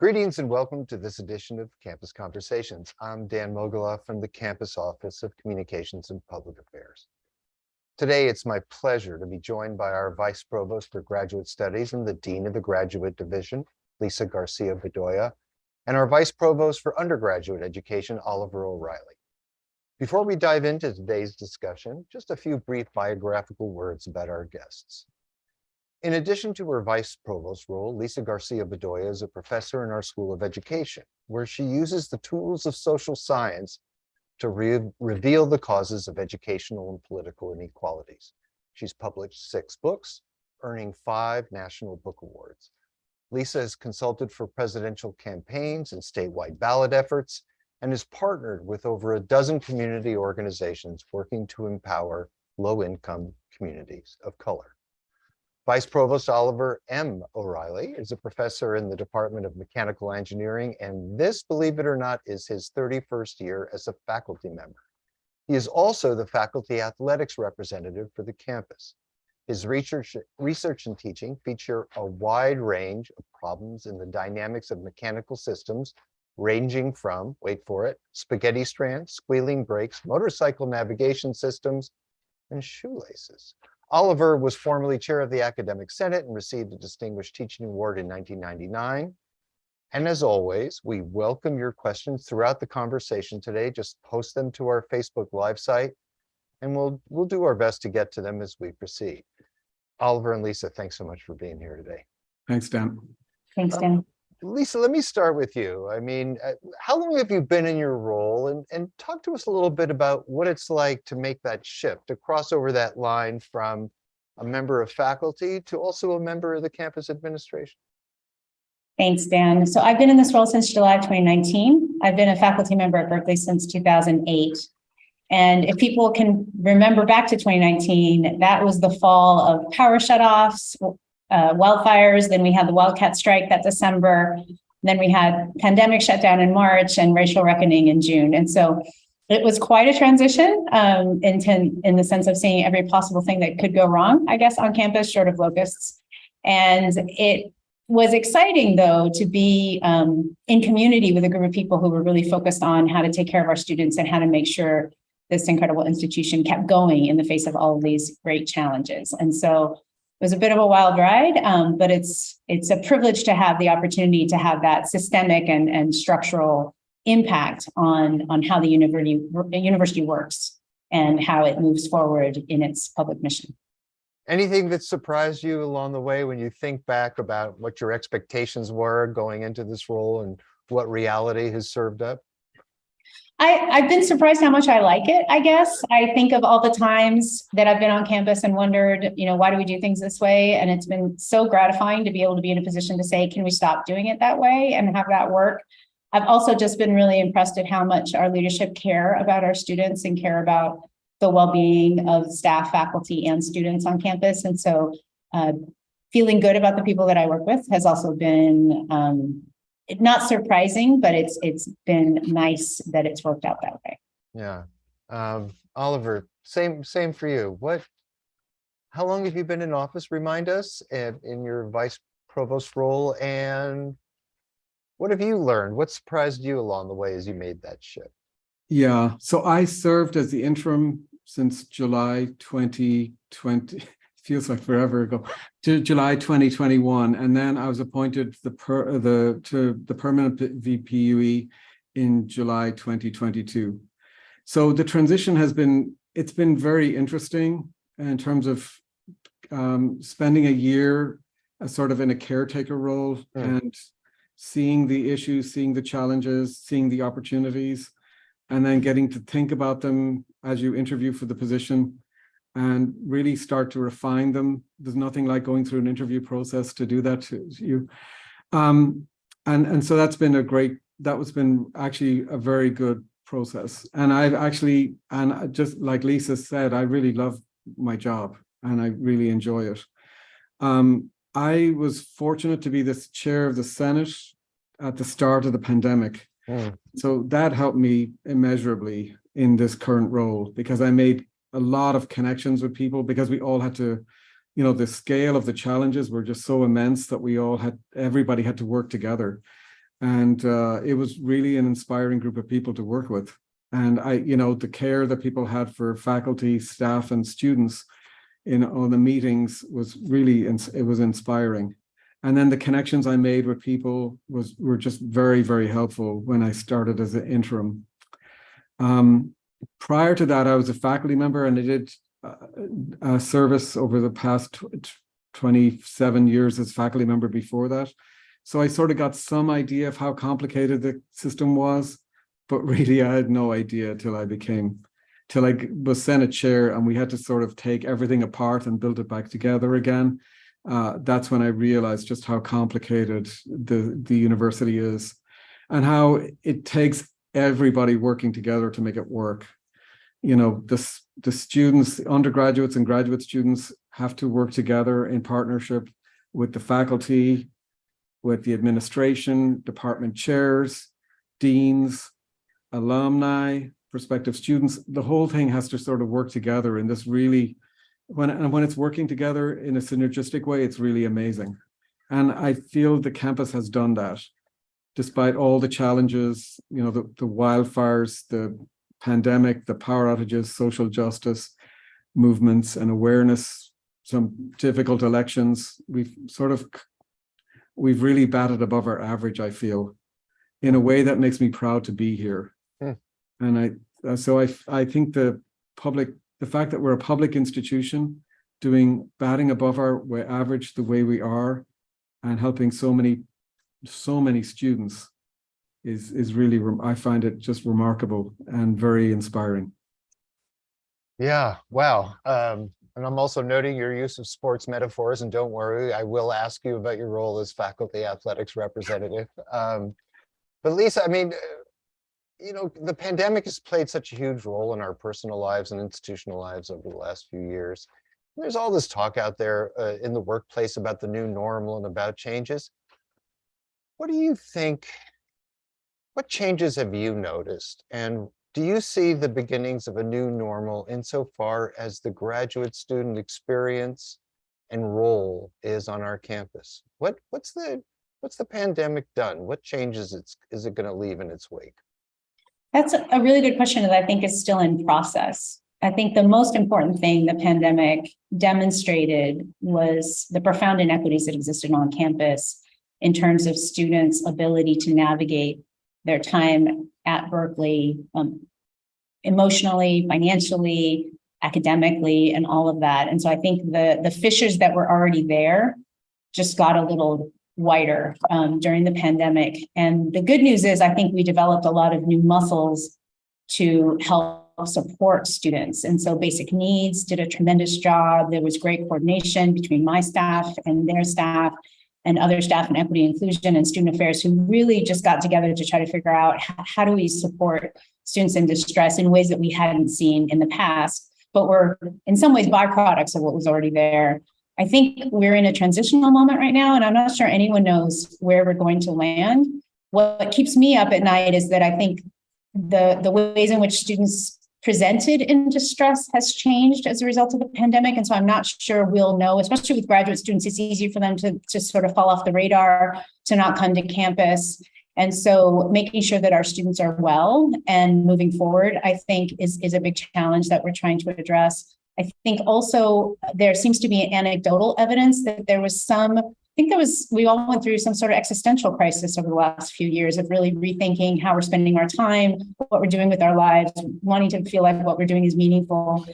Greetings and welcome to this edition of Campus Conversations. I'm Dan Mogulof from the Campus Office of Communications and Public Affairs. Today, it's my pleasure to be joined by our Vice Provost for Graduate Studies and the Dean of the Graduate Division, Lisa Garcia Bedolla, and our Vice Provost for Undergraduate Education, Oliver O'Reilly. Before we dive into today's discussion, just a few brief biographical words about our guests. In addition to her vice provost role, Lisa Garcia Bedolla is a professor in our School of Education, where she uses the tools of social science to re reveal the causes of educational and political inequalities. She's published six books, earning five National Book Awards. Lisa has consulted for presidential campaigns and statewide ballot efforts, and is partnered with over a dozen community organizations working to empower low-income communities of color. Vice Provost Oliver M. O'Reilly is a professor in the Department of Mechanical Engineering, and this, believe it or not, is his 31st year as a faculty member. He is also the faculty athletics representative for the campus. His research, research and teaching feature a wide range of problems in the dynamics of mechanical systems, ranging from, wait for it, spaghetti strands, squealing brakes, motorcycle navigation systems, and shoelaces. Oliver was formerly chair of the Academic Senate and received a Distinguished Teaching Award in 1999. And as always, we welcome your questions throughout the conversation today. Just post them to our Facebook Live site, and we'll, we'll do our best to get to them as we proceed. Oliver and Lisa, thanks so much for being here today. Thanks, Dan. Thanks, Um, Dan. Lisa, let me start with you. I mean, uh, how long have you been in your role? And, and talk to us a little bit about what it's like to make that shift, to cross over that line from a member of faculty to also a member of the campus administration. Thanks, Dan. So I've been in this role since July 2019. I've been a faculty member at Berkeley since 2008. And if people can remember back to 2019, that was the fall of power shutoffs, uh, wildfires, then we had the Wildcat strike that December, then we had pandemic shutdown in March and racial reckoning in June. And so it was quite a transition um, in, ten, in the sense of seeing every possible thing that could go wrong, I guess, on campus, short of locusts. And it was exciting, though, to be um, in community with a group of people who were really focused on how to take care of our students and how to make sure this incredible institution kept going in the face of all of these great challenges. And so it was a bit of a wild ride, um, but it's it's a privilege to have the opportunity to have that systemic and, and structural impact on, on how the university, university works and how it moves forward in its public mission. Anything that surprised you along the way when you think back about what your expectations were going into this role and what reality has served up? I, I've been surprised how much I like it, I guess. I think of all the times that I've been on campus and wondered, you know, why do we do things this way? And it's been so gratifying to be able to be in a position to say, can we stop doing it that way and have that work? I've also just been really impressed at how much our leadership care about our students and care about the well-being of staff, faculty, and students on campus. And so uh, feeling good about the people that I work with has also been um, not surprising, but it's it's been nice that it's worked out that way. Yeah. Um, Oliver, same same for you. What, how long have you been in office? Remind us in, in your vice provost role and what have you learned? What surprised you along the way as you made that shift? Yeah, so I served as the interim since July 2020, feels like forever ago, to July 2021. And then I was appointed the per, the to the permanent VPUE in July 2022. So the transition has been, it's been very interesting in terms of um, spending a year uh, sort of in a caretaker role Mm. and seeing the issues, seeing the challenges, seeing the opportunities, and then getting to think about them as you interview for the position and really start to refine them. There's nothing like going through an interview process to do that to you. Um, and, and so that's been a great, that was been actually a very good process. And I've actually, and just like Lisa said, I really love my job and I really enjoy it. Um, I was fortunate to be this chair of the Senate at the start of the pandemic. Mm. So that helped me immeasurably in this current role because I made a lot of connections with people because we all had to, you know, the scale of the challenges were just so immense that we all had, everybody had to work together. And uh, it was really an inspiring group of people to work with. And I, you know, the care that people had for faculty, staff, and students in all the meetings was really, it was inspiring. And then the connections I made with people was were just very, very helpful when I started as an interim. Um, prior to that, I was a faculty member and I did uh, service over the past tw- tw- 27 years as faculty member before that. So I sort of got some idea of how complicated the system was, but really I had no idea till I became, till I was Senate chair and we had to sort of take everything apart and build it back together again. Uh, that's when I realized just how complicated the, the university is and how it takes everybody working together to make it work. You know, the, the students, undergraduates and graduate students have to work together in partnership with the faculty, with the administration, department chairs, deans, alumni, prospective students. The whole thing has to sort of work together in this really, when, and when it's working together in a synergistic way, it's really amazing. And I feel the campus has done that despite all the challenges, you know, the, the wildfires, the pandemic, the power outages, social justice movements and awareness, some difficult elections, we've sort of, we've really batted above our average, I feel, in a way that makes me proud to be here. Hmm. And I, uh, so I, I think the public, the fact that we're a public institution doing, batting above our average the way we are and helping so many so many students is is really I find it just remarkable and very inspiring. Yeah, wow. Um, and I'm also noting your use of sports metaphors and don't worry, I will ask you about your role as faculty athletics representative. Um, but Lisa, I mean, uh, you know, the pandemic has played such a huge role in our personal lives and institutional lives over the last few years. There's all this talk out there uh, in the workplace about the new normal and about changes. What do you think? What changes have you noticed? And do you see the beginnings of a new normal insofar as the graduate student experience and role is on our campus? What what's the what's the pandemic done? What changes it's is it going to leave in its wake? That's a a really good question that I think is still in process. I think the most important thing the pandemic demonstrated was the profound inequities that existed on campus in terms of students' ability to navigate their time at Berkeley um, emotionally, financially, academically, and all of that. And so I think the the fissures that were already there just got a little wider um, during the pandemic. And the good news is, I think we developed a lot of new muscles to help support students. And so basic needs did a tremendous job. There was great coordination between my staff and their staff and other staff in equity inclusion and student affairs who really just got together to try to figure out how do we support students in distress in ways that we hadn't seen in the past, but were in some ways byproducts of what was already there. I think we're in a transitional moment right now, and I'm not sure anyone knows where we're going to land. What keeps me up at night is that I think the, the ways in which students presented in distress has changed as a result of the pandemic. And so I'm not sure we'll know, especially with graduate students, it's easier for them to just sort of fall off the radar, to not come to campus. And so making sure that our students are well and moving forward, I think is, is a big challenge that we're trying to address. I think also there seems to be anecdotal evidence that there was some think that was, we all went through some sort of existential crisis over the last few years of really rethinking how we're spending our time, what we're doing with our lives, wanting to feel like what we're doing is meaningful.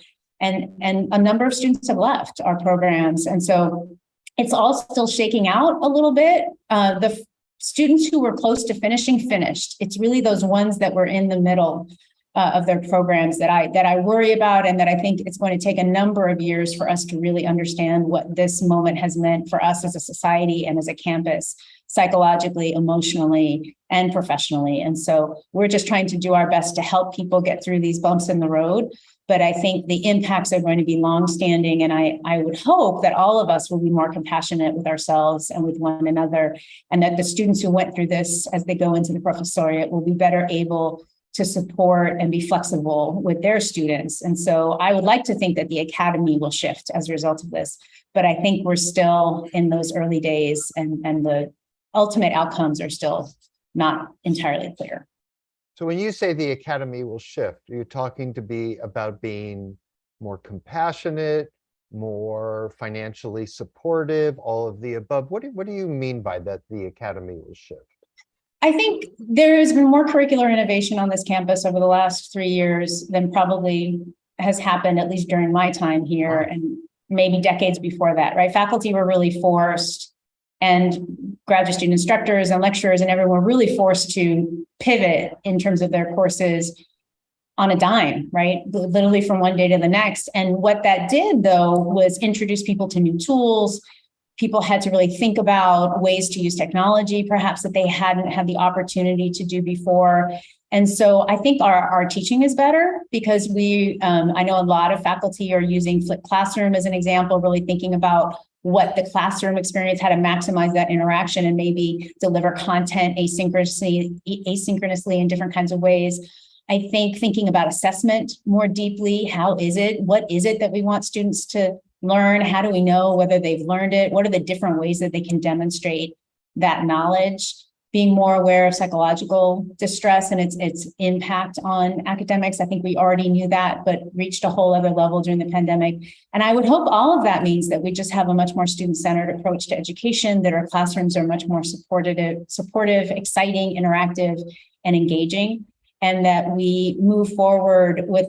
And, and a number of students have left our programs. And so it's all still shaking out a little bit. Uh, the students who were close to finishing finished. It's really those ones that were in the middle uh, of their programs that I that I worry about, and that I think it's going to take a number of years for us to really understand what this moment has meant for us as a society and as a campus, psychologically, emotionally, and professionally. And so we're just trying to do our best to help people get through these bumps in the road. But I think the impacts are going to be longstanding, and I I would hope that all of us will be more compassionate with ourselves and with one another, and that the students who went through this as they go into the professoriate will be better able to support and be flexible with their students. And so I would like to think that the academy will shift as a result of this, but I think we're still in those early days and, and the ultimate outcomes are still not entirely clear. So when you say the academy will shift, are you talking to be about being more compassionate, more financially supportive, all of the above? What do, what do you mean by that the academy will shift? I think there has been more curricular innovation on this campus over the last three years than probably has happened, at least during my time here and maybe decades before that, right? Faculty were really forced and graduate student instructors and lecturers and everyone were really forced to pivot in terms of their courses on a dime, right? Literally from one day to the next. And what that did though was introduce people to new tools, people had to really think about ways to use technology, perhaps that they hadn't had the opportunity to do before. And so I think our, our teaching is better because we, um, I know a lot of faculty are using flipped classroom as an example, really thinking about what the classroom experience, how to maximize that interaction and maybe deliver content asynchronously, asynchronously in different kinds of ways. I think thinking about assessment more deeply, how is it, what is it that we want students to learn? How do we know whether they've learned it? What are the different ways that they can demonstrate that knowledge? Being more aware of psychological distress and its its impact on academics. I think we already knew that, but reached a whole other level during the pandemic. And I would hope all of that means that we just have a much more student-centered approach to education, that our classrooms are much more supportive, supportive, exciting, interactive, and engaging, and that we move forward with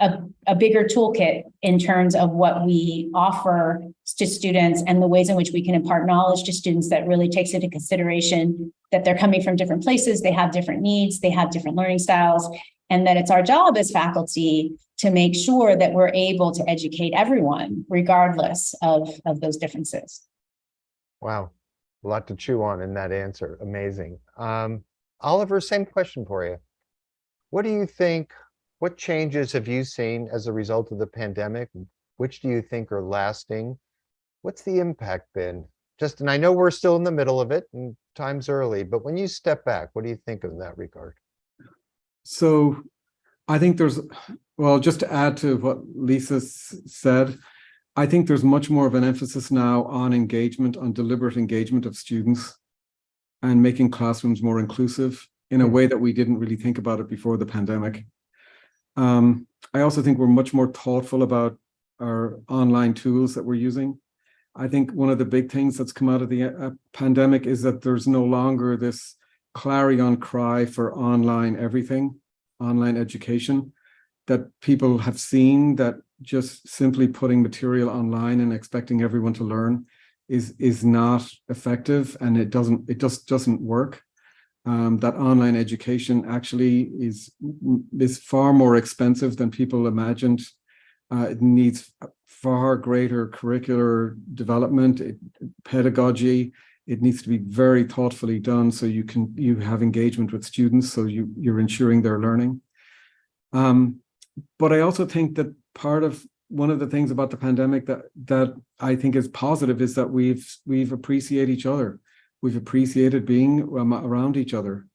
a, a bigger toolkit in terms of what we offer to students and the ways in which we can impart knowledge to students that really takes into consideration that they're coming from different places, they have different needs, they have different learning styles, and that it's our job as faculty to make sure that we're able to educate everyone regardless of, of those differences. Wow, a lot to chew on in that answer. Amazing. Um, Oliver, same question for you. What do you think, what changes have you seen as a result of the pandemic? Which do you think are lasting? What's the impact been? Just, and I know we're still in the middle of it and time's early, but when you step back, what do you think of in that regard? So I think there's, well, just to add to what Lisa said, I think there's much more of an emphasis now on engagement, on deliberate engagement of students and making classrooms more inclusive in a hmm. way that we didn't really think about it before the pandemic. Um, I also think we're much more thoughtful about our online tools that we're using. I think one of the big things that's come out of the uh, pandemic is that there's no longer this clarion cry for online everything, online education, that people have seen that just simply putting material online and expecting everyone to learn is is not effective and it doesn't it just doesn't work. Um, that online education actually is is far more expensive than people imagined. Uh, it needs far greater curricular development, it, pedagogy, it needs to be very thoughtfully done so you can you have engagement with students so you you're ensuring their learning. Um but i also think that part of one of the things about the pandemic that that i think is positive is that we've we've appreciated each other we've appreciated being around each other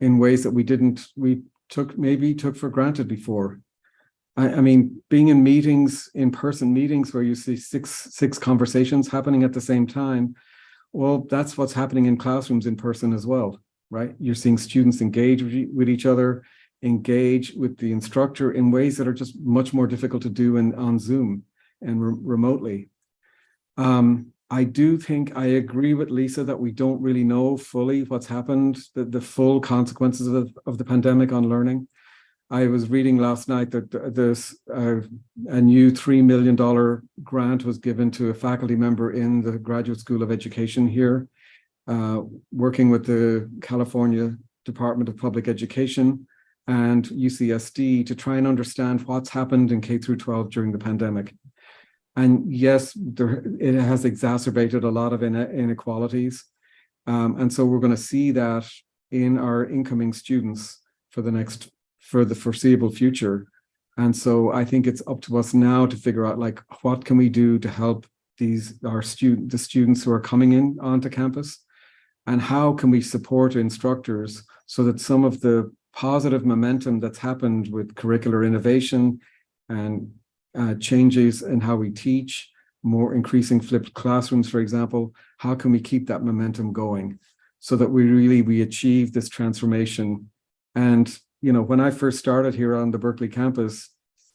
in ways that we didn't we took maybe took for granted before I, I mean, being in meetings, in-person meetings where you see six six conversations happening at the same time, well, that's what's happening in classrooms in person as well, right? You're seeing students engage with, with each other, engage with the instructor in ways that are just much more difficult to do in, on Zoom and re- remotely. Um, I do think I agree with Lisa that we don't really know fully what's happened, the, the full consequences of, of the pandemic on learning. I was reading last night that th- this uh, a new three million dollar grant was given to a faculty member in the Graduate School of Education here, uh, working with the California Department of Public Education and UCSD to try and understand what's happened in K through 12 during the pandemic. And yes, there, it has exacerbated a lot of inequalities. Um, and so we're going to see that in our incoming students for the next for the foreseeable future. And so I think it's up to us now to figure out like what can we do to help these our student the students who are coming in onto campus and how can we support instructors so that some of the positive momentum that's happened with curricular innovation and uh, changes in how we teach more increasing flipped classrooms for example how can we keep that momentum going so that we really, we achieve this transformation. And, you know, when I first started here on the Berkeley campus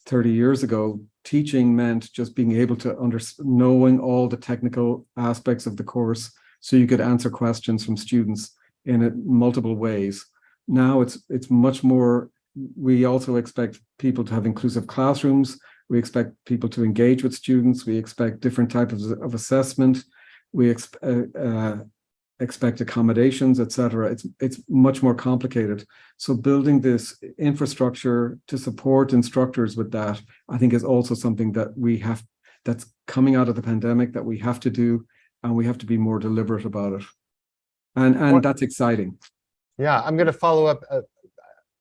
thirty years ago, teaching meant just being able to under, knowing all the technical aspects of the course so you could answer questions from students in multiple ways. Now it's it's much more, we also expect people to have inclusive classrooms. We expect people to engage with students. We expect different types of, of assessment. We ex, uh, uh, expect accommodations, et cetera. It's, it's much more complicated. So building this infrastructure to support instructors with that, I think is also something that we have, that's coming out of the pandemic that we have to do, and we have to be more deliberate about it. And, and that's exciting. Yeah, I'm going to follow up. uh,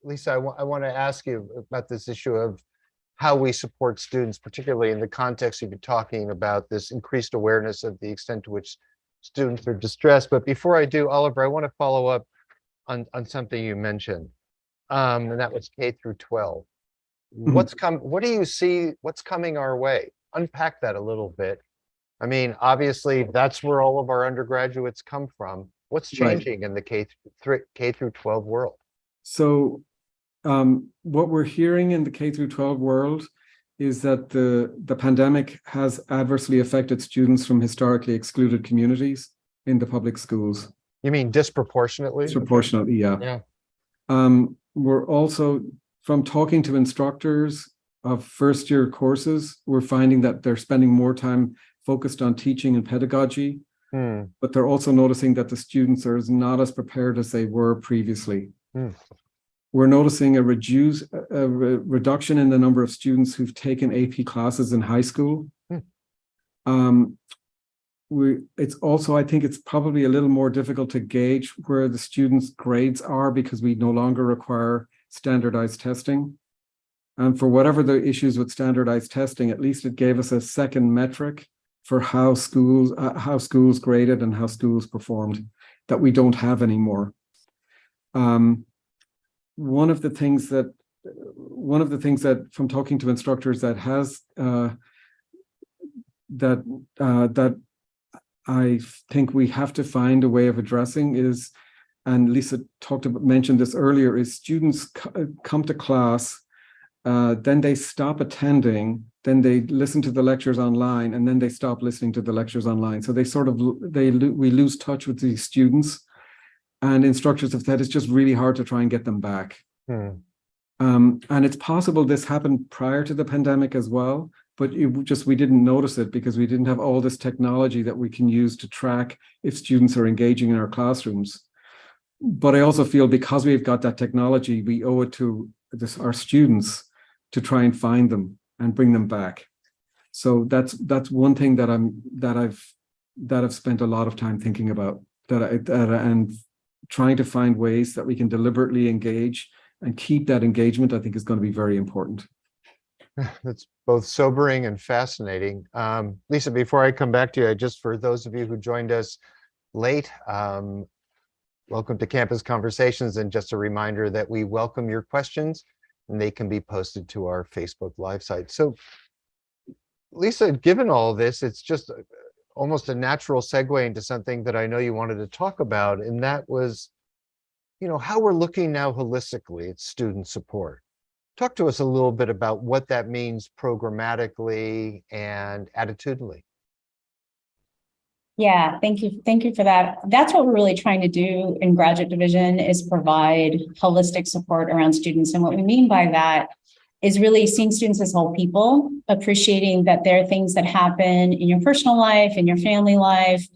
Lisa, I want, I want to ask you about this issue of how we support students, particularly in the context you've been talking about this increased awareness of the extent to which students are distressed. But before I do, Oliver, I want to follow up on, on something you mentioned. Um, and that was K through 12. What's come, what do you see, what's coming our way? Unpack that a little bit. I mean, obviously, that's where all of our undergraduates come from. What's Right. changing in the K through K through 12 world? So um, what we're hearing in the K through 12 world is that the, the pandemic has adversely affected students from historically excluded communities in the public schools, You mean disproportionately? disproportionately, yeah. Yeah. Um, we're also, from talking to instructors of first year courses, we're finding that they're spending more time focused on teaching and pedagogy, Hmm, but they're also noticing that the students are not as prepared as they were previously. Hmm. We're noticing a reduce, a re- reduction in the number of students who've taken AP classes in high school. Hmm. Um, we, it's also, I think it's probably a little more difficult to gauge where the students' grades are because we no longer require standardized testing. And for whatever the issues with standardized testing, at least it gave us a second metric for how schools, uh, how schools graded and how schools performed that we don't have anymore. Um, one of the things that, one of the things that from talking to instructors that has, uh, that, uh, that I think we have to find a way of addressing is, and Lisa talked about, mentioned this earlier, is students come to class, uh, then they stop attending, then they listen to the lectures online, and then they stop listening to the lectures online. So they sort of, they, we lose touch with these students. And instructors have said it's just really hard to try and get them back. hmm. Um, and it's possible this happened prior to the pandemic as well, but just, we didn't notice it because we didn't have all this technology that we can use to track if students are engaging in our classrooms. But I also feel because we've got that technology, we owe it to this, our students to try and find them and bring them back. So that's, that's one thing that I'm, that I've, that I've spent a lot of time thinking about, that I, that, I- and trying to find ways that we can deliberately engage and keep that engagement, I think is going to be very important. That's both sobering and fascinating. Um, Lisa, before I come back to you, I just for those of you who joined us late, um, welcome to Campus Conversations and just a reminder that we welcome your questions and they can be posted to our Facebook Live site. So Lisa, given all this, it's just almost a natural segue into something that I know you wanted to talk about, and that was, you know, how we're looking now holistically at student support talk to us a little bit about what that means programmatically and attitudinally. Yeah, thank you. Thank you for that. That's what we're really trying to do in graduate division is provide holistic support around students. And what we mean by that is really seeing students as whole people, appreciating that there are things that happen in your personal life, in your family life,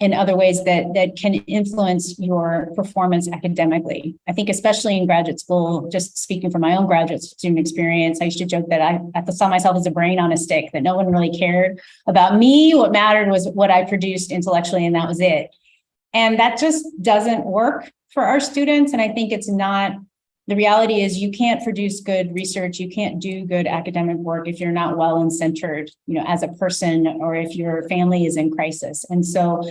in other ways that that can influence your performance academically. I think especially in graduate school, just speaking from my own graduate student experience, I used to joke that I, I saw myself as a brain on a stick, that no one really cared about me. What mattered was what I produced intellectually, and that was it. And that just doesn't work for our students. And I think it's not, the reality is you can't produce good research, you can't do good academic work if you're not well and centered, you know, as a person or if your family is in crisis. And so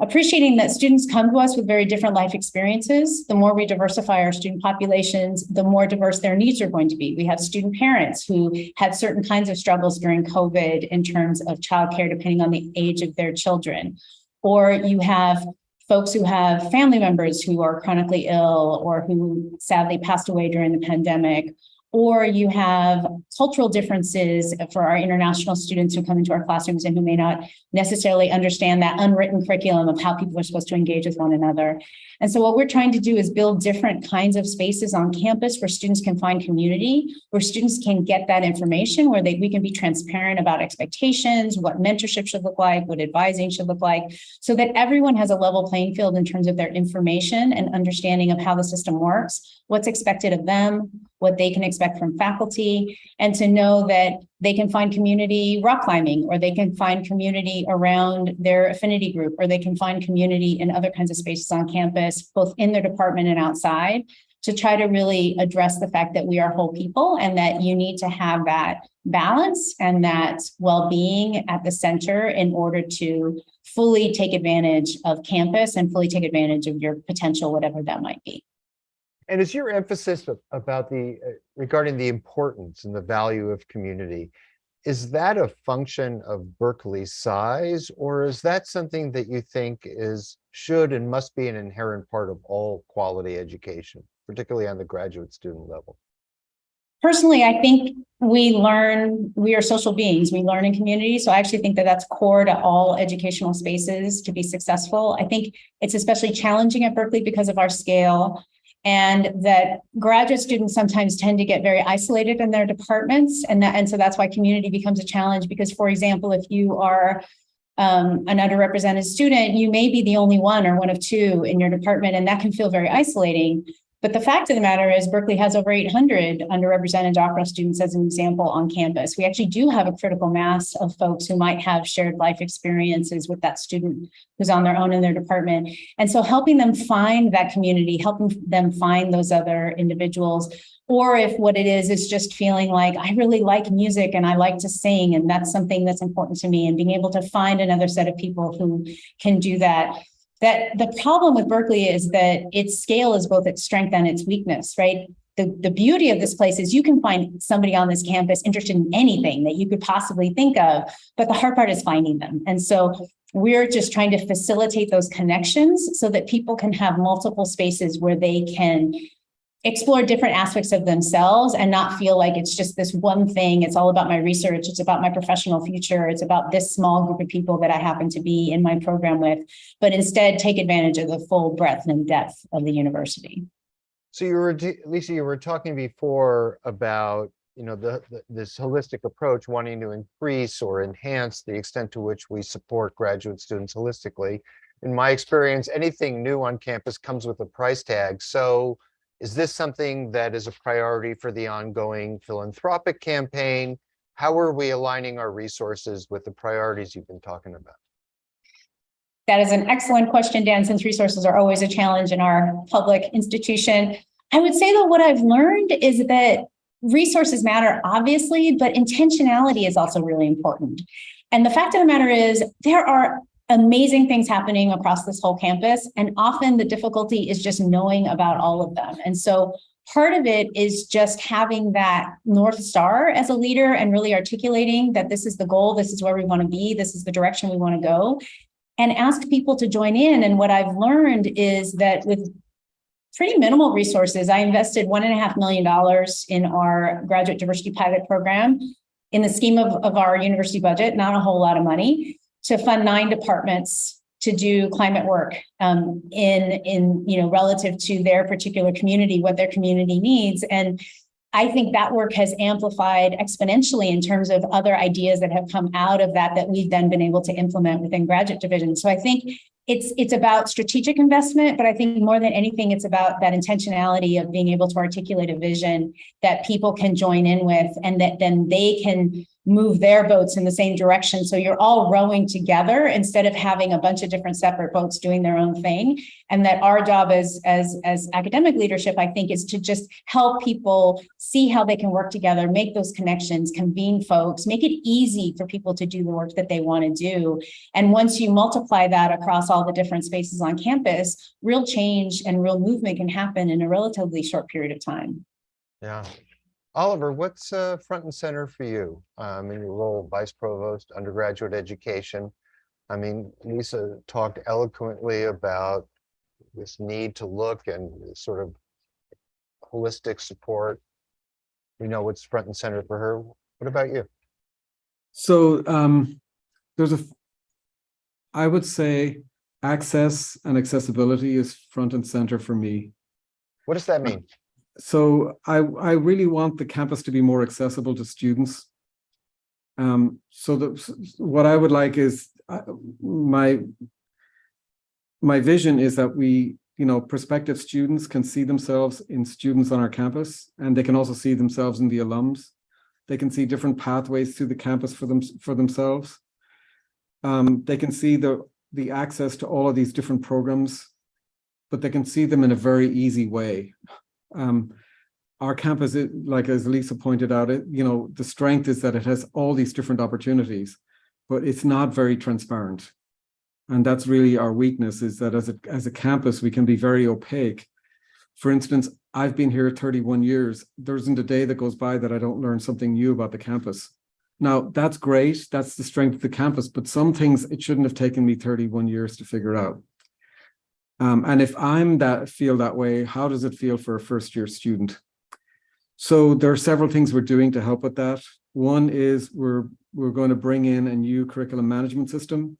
appreciating that students come to us with very different life experiences. The more we diversify our student populations, the more diverse their needs are going to be. We have student parents who had certain kinds of struggles during COVID in terms of childcare, depending on the age of their children. Or you have folks who have family members who are chronically ill or who sadly passed away during the pandemic, or you have cultural differences for our international students who come into our classrooms and who may not necessarily understand that unwritten curriculum of how people are supposed to engage with one another. And so what we're trying to do is build different kinds of spaces on campus where students can find community, where students can get that information, where they, we can be transparent about expectations, what mentorship should look like, what advising should look like, so that everyone has a level playing field in terms of their information and understanding of how the system works, what's expected of them, what they can expect from faculty, and to know that they can find community rock climbing, or they can find community around their affinity group, or they can find community in other kinds of spaces on campus, both in their department and outside, to try to really address the fact that we are whole people and that you need to have that balance and that well-being at the center in order to fully take advantage of campus and fully take advantage of your potential, whatever that might be. And is your emphasis about the, uh, regarding the importance and the value of community, is that a function of Berkeley's size, or is that something that you think is, should and must be an inherent part of all quality education, particularly on the graduate student level? Personally, I think we learn, we are social beings, we learn in community. So I actually think that that's core to all educational spaces to be successful. I think it's especially challenging at Berkeley because of our scale. And that graduate students sometimes tend to get very isolated in their departments. And that, and so that's why community becomes a challenge because, for example, if you are um, an underrepresented student, you may be the only one or one of two in your department, and that can feel very isolating. But the fact of the matter is Berkeley has over 800 underrepresented doctoral students as an example on campus. We actually do have a critical mass of folks who might have shared life experiences with that student who's on their own in their department. And so helping them find that community, helping them find those other individuals, or if what it is, is just feeling like I really like music and I like to sing and that's something that's important to me and being able to find another set of people who can do that that the problem with Berkeley is that its scale is both its strength and its weakness, right? The, the beauty of this place is you can find somebody on this campus interested in anything that you could possibly think of, but the hard part is finding them. And so we're just trying to facilitate those connections so that people can have multiple spaces where they can explore different aspects of themselves and not feel like it's just this one thing. It's all about my research. It's about my professional future. It's about this small group of people that I happen to be in my program with, but instead take advantage of the full breadth and depth of the university. So you were, Lisa, you were talking before about, you know, the, the- this holistic approach, wanting to increase or enhance the extent to which we support graduate students holistically. In my experience, anything new on campus comes with a price tag. So is this something that is a priority for the ongoing philanthropic campaign? How are we aligning our resources with the priorities you've been talking about? That is an excellent question, Dan, since resources are always a challenge in our public institution. I would say that what I've learned is that resources matter, obviously, but intentionality is also really important. And the fact of the matter is there are amazing things happening across this whole campus. And often the difficulty is just knowing about all of them. And so part of it is just having that North Star as a leader and really articulating that this is the goal, this is where we want to be, this is the direction we want to go, and ask people to join in. And what I've learned is that with pretty minimal resources, I invested one and a half million dollars in our graduate diversity pilot program. In the scheme of, of our university budget, not a whole lot of money to fund nine departments to do climate work um, in, in, you know, relative to their particular community, what their community needs. And I think that work has amplified exponentially in terms of other ideas that have come out of that, that we've then been able to implement within graduate division. So I think it's, it's about strategic investment, but I think more than anything, it's about that intentionality of being able to articulate a vision that people can join in with and that then they can move their boats in the same direction. So you're all rowing together instead of having a bunch of different separate boats doing their own thing. And that our job as, as, as academic leadership, I think, is to just help people see how they can work together, make those connections, convene folks, make it easy for people to do the work that they want to do. And once you multiply that across all the different spaces on campus, real change and real movement can happen in a relatively short period of time. Yeah. Oliver, what's uh, front and center for you um, in your role, of vice provost, undergraduate education? I mean, Lisa talked eloquently about this need to look and sort of holistic support. We know what's front and center for her. What about you? So um, there's a, I would say access and accessibility is front and center for me. What does that mean? So I, I really want the campus to be more accessible to students. Um, so the, what I would like is, uh, my, my vision is that we, you know, prospective students can see themselves in students on our campus, and they can also see themselves in the alums. They can see different pathways through the campus for them, for themselves. Um, they can see the, the access to all of these different programs, but they can see them in a very easy way. Um, our campus, is- like as Lisa pointed out, it, you know, the strength is that it has all these different opportunities, but it's not very transparent. And that's really our weakness is that as a, as a campus, we can be very opaque. For instance, I've been here thirty-one years. There isn't a day that goes by that I don't learn something new about the campus. Now, that's great. That's the strength of the campus, but some things it shouldn't have taken me thirty-one years to figure out. Um, and if I'm that, feel that way, how does it feel for a first-year student? So there are several things we're doing to help with that. One is we're, we're going to bring in a new curriculum management system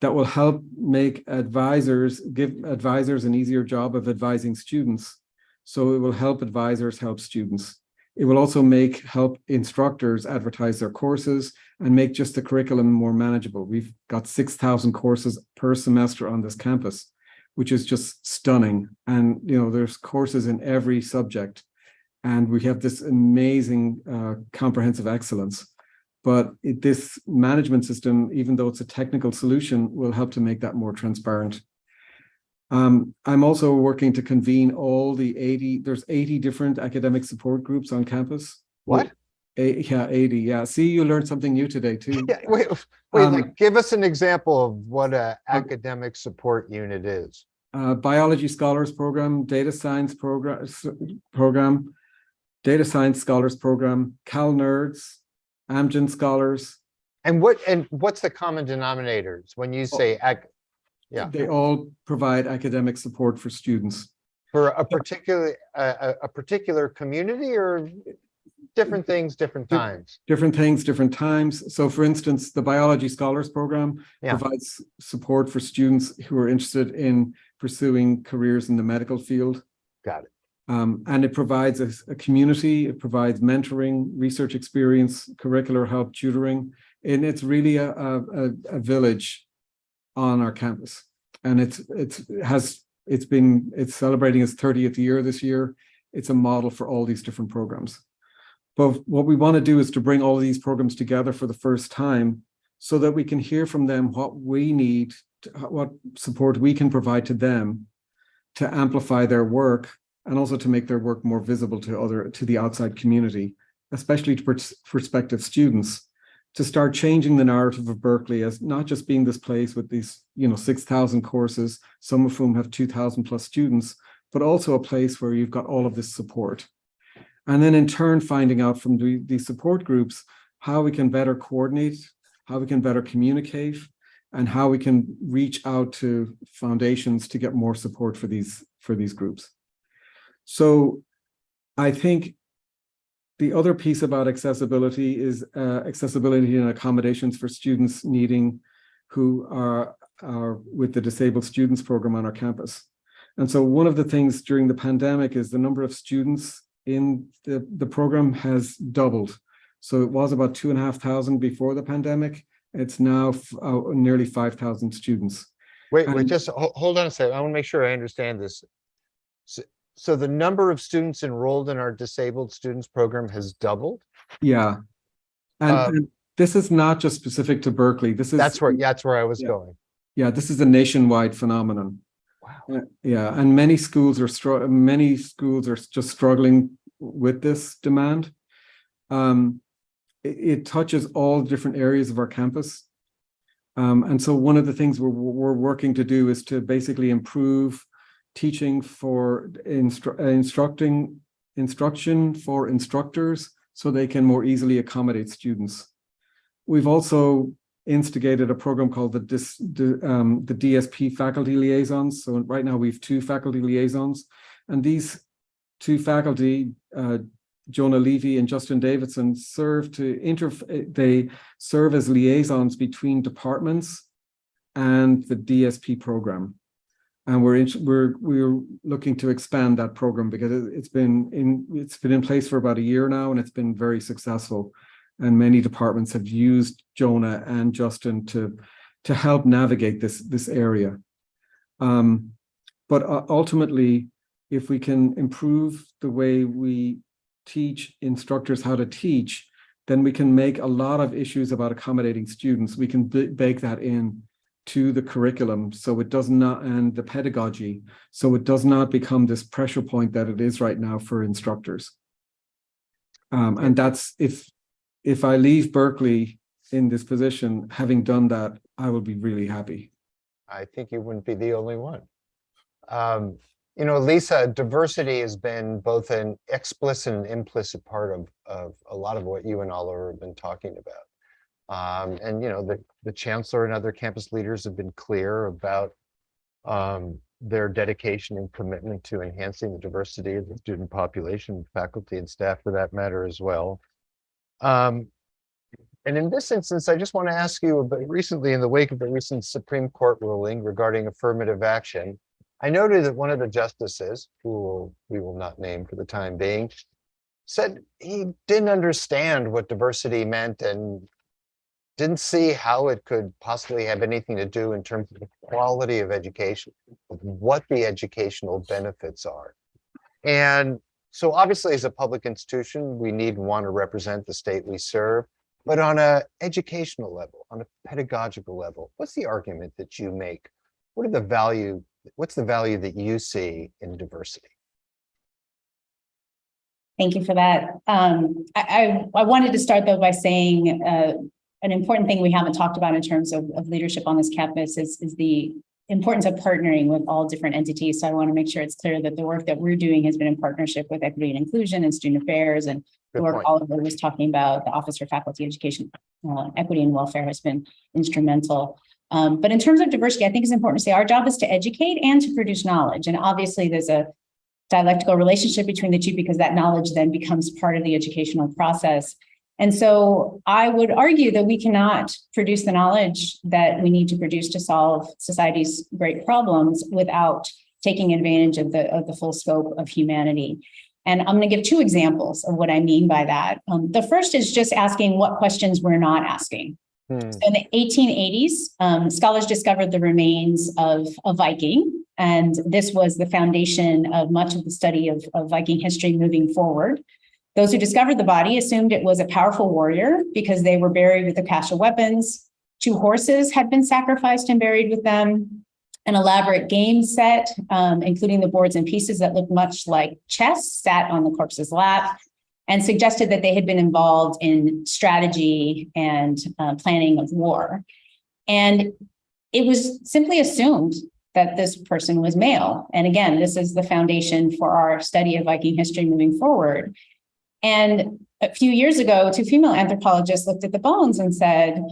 that will help make advisors, give advisors an easier job of advising students. So it will help advisors help students. It will also make, help instructors advertise their courses and make just the curriculum more manageable. We've got 6,000 courses per semester on this campus, which is just stunning. And, you know, there's courses in every subject. And we have this amazing uh, comprehensive excellence. But it, this management system, even though it's a technical solution, will help to make that more transparent. Um, I'm also working to convene all the 80, there's 80 different academic support groups on campus. What? Yeah, 80, yeah. See, you learned something new today too. Yeah, wait, wait, Um, like, give us an example of what an academic support unit is. uh, biology scholars program, data science program, program, data science scholars program, Cal Nerds, Amgen scholars. And what, and what's the common denominators when you say ac- Yeah. They all provide academic support for students. for a particular, a, a particular community or different things, different times? Different things, different times. So for instance, the biology scholars program Yeah. provides support for students who are interested in pursuing careers in the medical field. Got it. Um, and it provides a, a community, it provides mentoring, research experience, curricular help, tutoring, and it's really a, a, a, village on our campus. And it's, it's, it has, it's been, it's celebrating its thirtieth year this year. It's a model for all these different programs. But what we want to do is to bring all of these programs together for the first time so that we can hear from them what we need, to- what support we can provide to them to amplify their work and also to make their work more visible to other, to the outside community, especially to prospective students, to start changing the narrative of Berkeley as not just being this place with these, you know, 6,000 courses, some of whom have 2,000 plus students, but also a place where you've got all of this support. And then in turn, finding out from the, these support groups, how we can better coordinate, how we can better communicate, and how we can reach out to foundations to get more support for these, for these groups. So I think the other piece about accessibility is uh, accessibility and accommodations for students needing who are, are with the Disabled Students Program on our campus. And so one of the things during the pandemic is the number of students in the, the program has doubled. So it was about two and a half thousand before the pandemic. It's now uh, nearly 5,000 students. Wait, wait, just hold on a second. I want to make sure I understand this. So, so the number of students enrolled in our disabled students program has doubled? Yeah. And, Um, and this is not just specific to Berkeley. This is. That's where, yeah, that's where I was Yeah. going. Yeah, this is a nationwide phenomenon. Wow. Uh, Yeah, and many schools are many schools are just struggling with this demand. Um, it, it touches all different areas of our campus. Um, and so one of the things we're, we're working to do is to basically improve teaching for instru- instructing instruction for instructors so they can more easily accommodate students. We've also instigated a program called the dis, um, the DSP faculty liaisons. So right now we have two faculty liaisons and these two faculty, uh, Jonah Levy and Justin Davidson serve to inter, they serve as liaisons between departments and the DSP program. And we're, we're, we're looking to expand that program because it- it's been in, it's been in place for about a year now and it's been very successful. And many departments have used Jonah and Justin to, to help navigate this, this area. Um, but uh, ultimately, if we can improve the way we teach instructors how to teach, then we can make a lot of issues about accommodating students. We can bake that in to the curriculum so it does not and the pedagogy so it does not become this pressure point that it is right now for instructors um, and that's if if i leave berkeley in this position having done that i will be really happy I think you wouldn't be the only one. Um, you know, Lisa, diversity has been both an explicit and implicit part of, of a lot of what you and Oliver have been talking about. Um, and you know, the, the chancellor and other campus leaders have been clear about um, their dedication and commitment to enhancing the diversity of the student population, faculty and staff for that matter as well. Um, and in this instance, I just want to ask you about recently in the wake of the recent Supreme Court ruling regarding affirmative action. I noted that one of the justices, who we will not name for the time being, said he didn't understand what diversity meant and didn't see how it could possibly have anything to do in terms of the quality of education, of what the educational benefits are. And so obviously, as a public institution, we need and want to represent the state we serve. But on a educational level, on a pedagogical level, what's the argument that you make? What are the value, what's the value that you see in diversity? Thank you for that. Um, I, I, I wanted to start though by saying, uh, an important thing we haven't talked about in terms of, of leadership on this campus is, is the importance of partnering with all different entities. So I want to make sure it's clear that the work that we're doing has been in partnership with equity and inclusion and student affairs and the work point. Oliver was talking about, the Office for Faculty Education, uh, Equity and Welfare has been instrumental. Um, but in terms of diversity, I think it's important to say our job is to educate and to produce knowledge. And obviously, there's a dialectical relationship between the two because that knowledge then becomes part of the educational process. And so I would argue that we cannot produce the knowledge that we need to produce to solve society's great problems without taking advantage of the, of the full scope of humanity. And I'm going to give two examples of what I mean by that. Um, the first is just asking what questions we're not asking. Hmm, In the 1880s, um, scholars discovered the remains of a Viking, and this was the foundation of much of the study of, of Viking history moving forward. Those who discovered the body assumed it was a powerful warrior because they were buried with a cache of weapons. Two horses had been sacrificed and buried with them. An elaborate game set, um, including the boards and pieces that looked much like chess, sat on the corpse's lap and suggested that they had been involved in strategy and uh, planning of war. And it was simply assumed that this person was male. And again, this is the foundation for our study of Viking history moving forward. And a few years ago, two female anthropologists looked at the bones and said,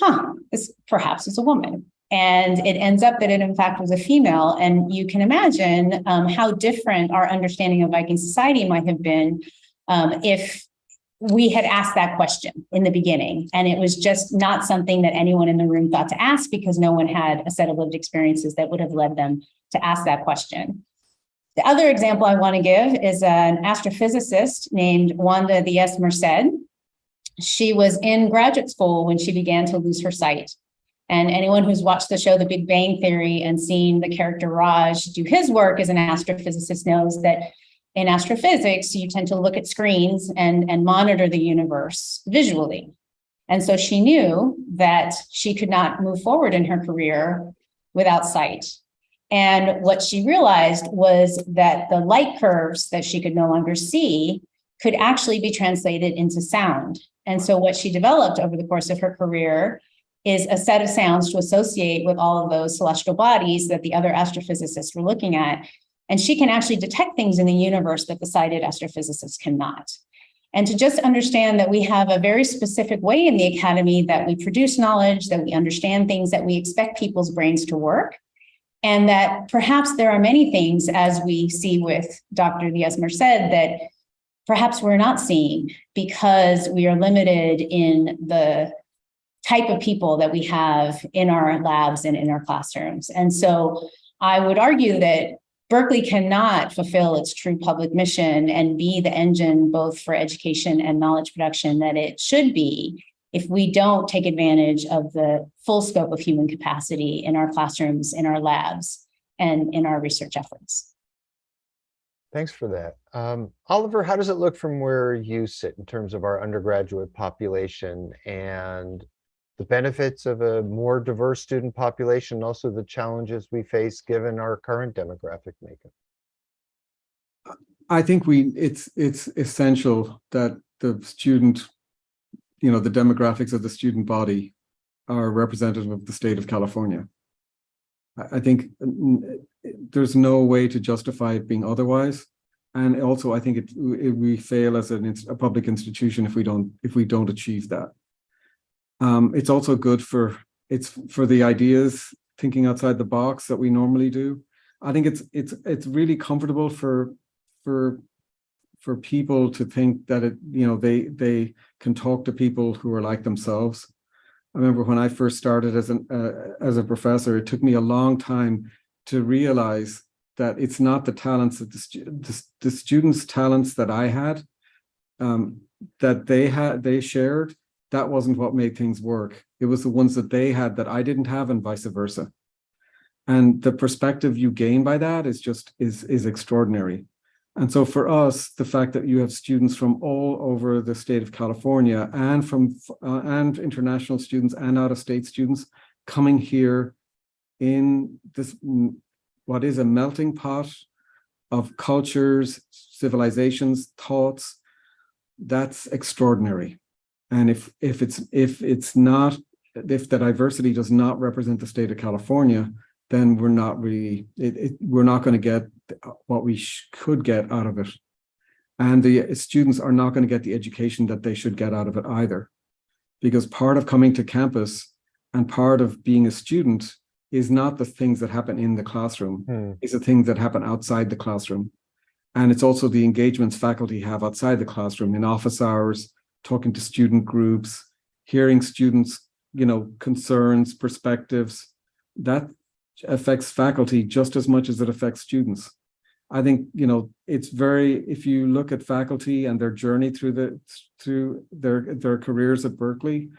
huh, this perhaps is a woman. And it ends up that it in fact was a female. And you can imagine um, how different our understanding of Viking society might have been um, if we had asked that question in the beginning. And it was just not something that anyone in the room thought to ask because no one had a set of lived experiences that would have led them to ask that question. The other example I want to give is an astrophysicist named Wanda Diaz Merced. She was in graduate school when she began to lose her sight. And anyone who's watched the show The Big Bang Theory and seen the character Raj do his work as an astrophysicist knows that in astrophysics, you tend to look at screens and, and monitor the universe visually. And so she knew that she could not move forward in her career without sight. And what she realized was that the light curves that she could no longer see could actually be translated into sound. And so what she developed over the course of her career is a set of sounds to associate with all of those celestial bodies that the other astrophysicists were looking at. And she can actually detect things in the universe that the sighted astrophysicists cannot. And to just understand that we have a very specific way in the academy that we produce knowledge, that we understand things, that we expect people's brains to work. And that perhaps there are many things, as we see with Dr. Diaz-Merced, that perhaps we're not seeing because we are limited in the type of people that we have in our labs and in our classrooms. And so I would argue that Berkeley cannot fulfill its true public mission and be the engine both for education and knowledge production that it should be if we don't take advantage of the full scope of human capacity in our classrooms, in our labs, and in our research efforts. Thanks for that. Um, Oliver, how does it look from where you sit in terms of our undergraduate population and the benefits of a more diverse student population, also the challenges we face given our current demographic makeup? I think we, it's, it's essential that the student, you know, the demographics of the student body are representative of the state of California. I, think there's no way to justify it being otherwise. And also, I think it, it- we fail as an, a public institution if we don't, if we don't achieve that. Um, it's also good for, it's for the ideas, thinking outside the box that we normally do. I think it's, it's, it's really comfortable for, for, for people to think that it, you know, they, they can talk to people who are like themselves. I remember when I first started as an, uh, as a professor, it took me a long time to realize that it's not the talents that the, stu- the, the students' talents that I had, um, that they had, they shared, that wasn't what made things work. It was the ones that they had that I didn't have and vice versa. And the perspective you gain by that is just, is, is extraordinary. And so for us, the fact that you have students from all over the state of California and from, uh, and international students and out-of-state students coming here in this, mm, what is a melting pot of cultures, civilizations, thoughts, that's extraordinary. And if, if it's, if it's not, if the diversity does not represent the state of California, then we're not really, it, it, we're not going to get what we could get out of it. And the students are not going to get the education that they should get out of it either. Because part of coming to campus and part of being a student is not the things that happen in the classroom, Hmm, it's the things that happen outside the classroom. And it's also the engagements faculty have outside the classroom in office hours, talking to student groups, hearing students, you know, concerns, perspectives. That affects faculty just as much as it affects students. I think, you know, it's very, if you look at faculty and their journey through the, through their, their careers at Berkeley,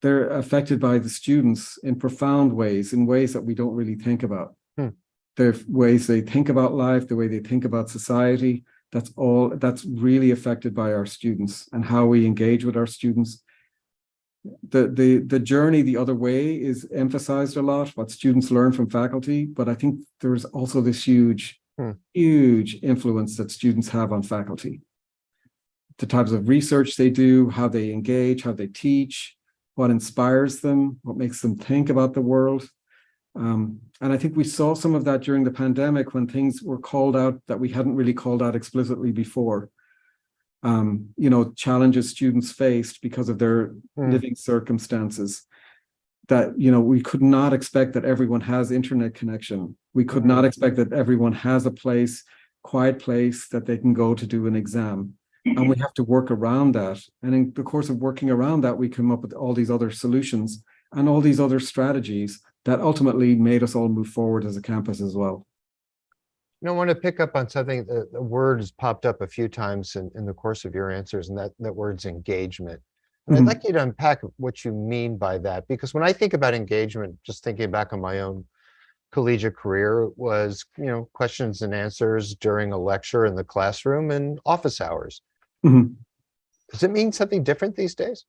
they're affected by the students in profound ways, in ways that we don't really think about. Hmm. Their ways they think about life, the way they think about society, that's all, that's really affected by our students and how we engage with our students. The, the, the journey the other way is emphasized a lot, what students learn from faculty, but I think there's also this huge, Hmm. huge influence that students have on faculty. The types of research they do, how they engage, how they teach, what inspires them, what makes them think about the world. Um, and I think we saw some of that during the pandemic when things were called out that we hadn't really called out explicitly before. Um, you know, challenges students faced because of their Hmm. living circumstances. That, you know, we could not expect that everyone has internet connection. We could not expect that everyone has a place, quiet place that they can go to do an exam. And we have to work around that. And in the course of working around that, we come up with all these other solutions and all these other strategies that ultimately made us all move forward as a campus as well. You know, I want to pick up on something, the, the word has popped up a few times in, in the course of your answers, and that, that word's engagement. And I'd Mhm. like you to unpack what you mean by that, because when I think about engagement, just thinking back on my own collegiate career, was, you know, questions and answers during a lecture in the classroom and office hours. Mhm. Does it mean something different these days?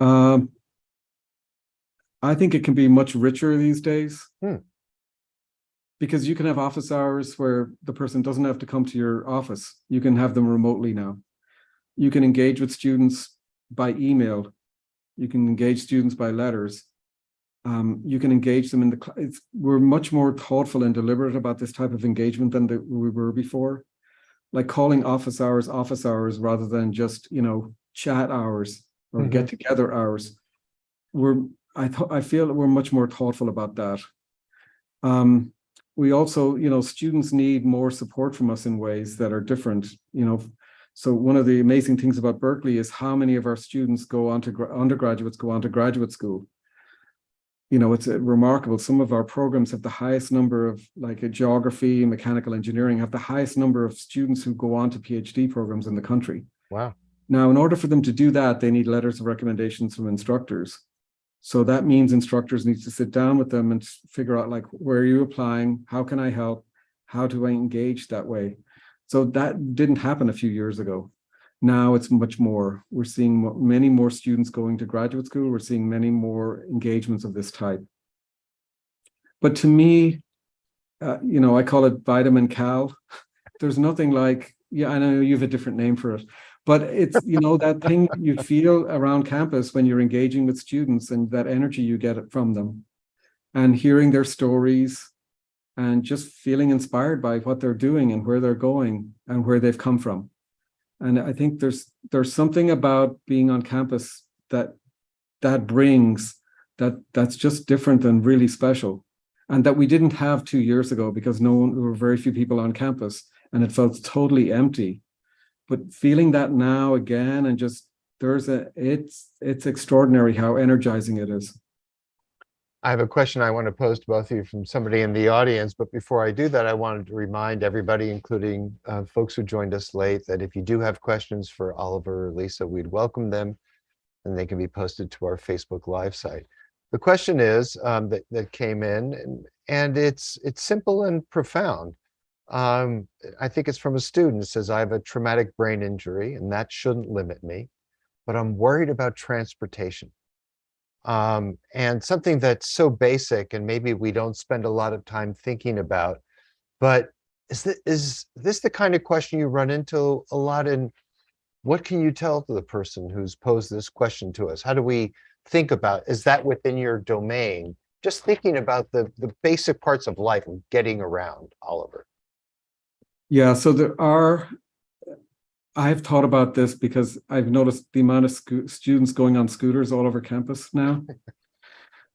Um, I think it can be much richer these days. Hmm. Because you can have office hours where the person doesn't have to come to your office. You can have them remotely now. You can engage with students by email. You can engage students by letters. Um, you can engage them in the, cl- it's, we're much more thoughtful and deliberate about this type of engagement than the, we were before. like calling office hours, office hours, rather than just, you know, chat hours or Mhm. get together hours. We're, I thought, I feel that we're much more thoughtful about that. Um, we also, you know, students need more support from us in ways that are different, you know. So one of the amazing things about Berkeley is how many of our students go on to undergraduates go on to graduate school. You know, it's uh, remarkable. Some of our programs have the highest number of like a geography, mechanical engineering have the highest number of students who go on to PhD programs in the country. Wow. Now, in order for them to do that, they need letters of recommendations from instructors. So that means instructors need to sit down with them and figure out like, where are you applying? How can I help? How do I engage that way? So that didn't happen a few years ago. Now it's much more. We're seeing many more students going to graduate school. We're seeing many more engagements of this type. But to me, uh, you know, I call it vitamin Cal. There's nothing like, yeah, I know you have a different name for it, but it's, you know, that thing you feel around campus when you're engaging with students and that energy you get from them and hearing their stories and just feeling inspired by what they're doing and where they're going and where they've come from. And I think there's there's something about being on campus that that brings that that's just different and really special. And that we didn't have two years ago because no one there were very few people on campus and it felt totally empty. But feeling that now again and just there's a it's it's extraordinary how energizing it is I have a question I want to pose to both of you from somebody in the audience, but before I do that, I wanted to remind everybody, including uh, folks who joined us late, that if you do have questions for Oliver or Lisa, we'd welcome them and they can be posted to our Facebook Live site. The question is um, that, that came in and, and it's, it's simple and profound. Um, I think it's from a student, says, I have a traumatic brain injury and that shouldn't limit me, but I'm worried about transportation. Um, and something that's so basic and maybe we don't spend a lot of time thinking about. But is this, is this the kind of question you run into a lot in? What can you tell to the person who's posed this question to us? How do we think about, is that within your domain? Just thinking about the, the basic parts of life and getting around, Oliver. yeah so there are i've thought about this because i've noticed the amount of sco- students going on scooters all over campus now.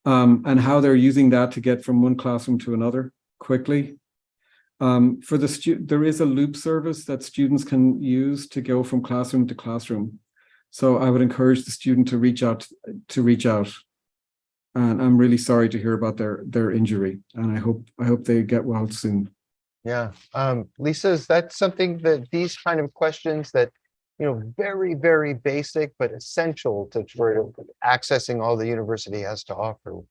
Um, and how they're using that to get from one classroom to another quickly. Um, for the there is a loop service that students can use to go from classroom to classroom. So i would encourage the student to reach out to reach out. And i'm really sorry to hear about their their injury and i hope i hope they get well soon Yeah, um, Lisa, is that something that these kind of questions that, you know, very, very basic, but essential to for accessing all the university has to offer?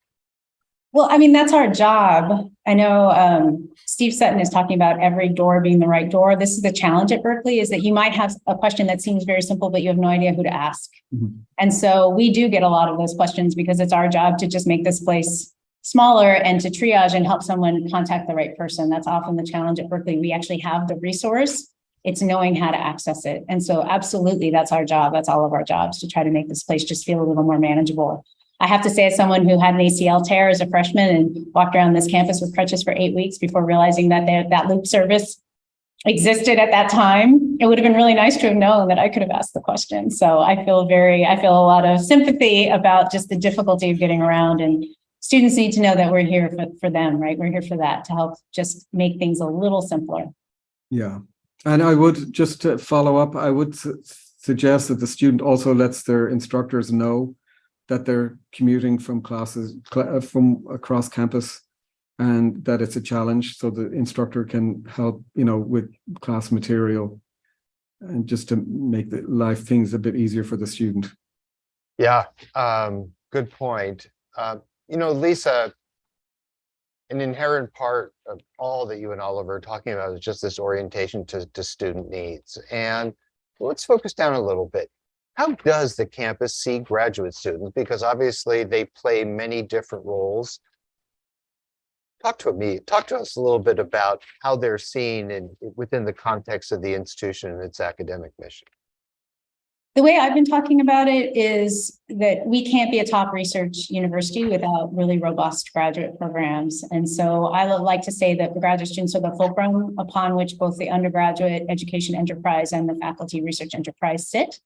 Well, I mean, that's our job. I know um, Steve Sutton is talking about every door being the right door. This is the challenge at Berkeley is that you might have a question that seems very simple, but you have no idea who to ask. Mhm. And so we do get a lot of those questions because it's our job to just make this place smaller and to triage and help someone contact the right person. That's often the challenge at Berkeley. We actually have the resource. It's knowing how to access it. And so absolutely, that's our job. That's all of our jobs to try to make this place just feel a little more manageable. I have to say, as someone who had an ACL tear as a freshman and walked around this campus with crutches for eight weeks before realizing that there, that loop service existed at that time, it would have been really nice to have known that I could have asked the question. So I feel very, I feel a lot of sympathy about just the difficulty of getting around and students need to know that we're here for, for them, right? We're here for that, to help just make things a little simpler. Yeah, and I would, just to follow up, I would su- suggest that the student also lets their instructors know that they're commuting from classes, cl- uh, from across campus and that it's a challenge, so the instructor can help, you know, with class material and just to make the life things a bit easier for the student. Yeah, um, good point. Uh, you know, Lisa, an inherent part of all that you and Oliver are talking about is just this orientation to, to student needs. And let's focus down a little bit. How does the campus see graduate students? Because obviously they play many different roles. Talk to me, talk to us a little bit about how they're seen in, within the context of the institution and its academic mission. The way I've been talking about it is that we can't be a top research university without really robust graduate programs. And so I like to say that the graduate students are the fulcrum upon which both the undergraduate education enterprise and the faculty research enterprise sit.